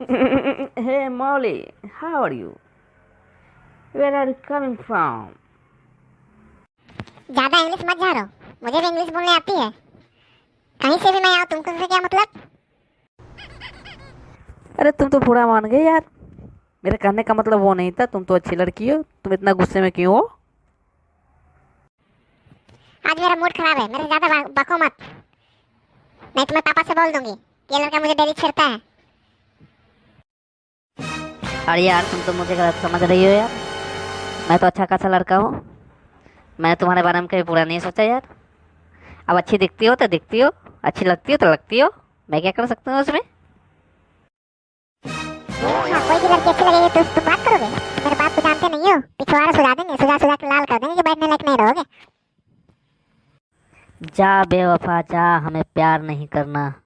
hey Molly, how are you? Where are you coming from? ज़्यादा English मत झाड़ो मुझे भी इंग्लिश बोलने आती है। कहीं से भी मैं आऊँ तुमको से क्या मतलब? अरे तुम तो बुरा मान गए यार। मेरे कहने का मतलब वो नहीं था। तुम तो अच्छी लड़की हो। तुम इतना गुस्से में क्यों हो? आज मेरा मूड खराब है। मेरे ज़्यादा बको मत नहीं तो मैं पापा से बोल दूँगी। ये लड़का मुझे डेली छेड़ता है। अरे यार तुम तो मुझे गलत समझ रही हो यार। मैं तो अच्छा खासा लड़का हूँ। मैंने तुम्हारे बारे में कभी बुरा नहीं सोचा यार। अब अच्छी दिखती हो तो दिखती हो अच्छी लगती हो तो लगती हो। मैं क्या कर सकता हूँ उसमें? हाँ कोई भी लड़की अच्छी लगेगी तो तुम बात करोगे। मेरे बात को जानते नहीं हो पिछवाड़ा सुझा देंगे सुझा सुझा के लाल कर देंगे कि बैठने लायक नहीं रहोगे। जा बेवफा जा हमें प्यार नहीं करना।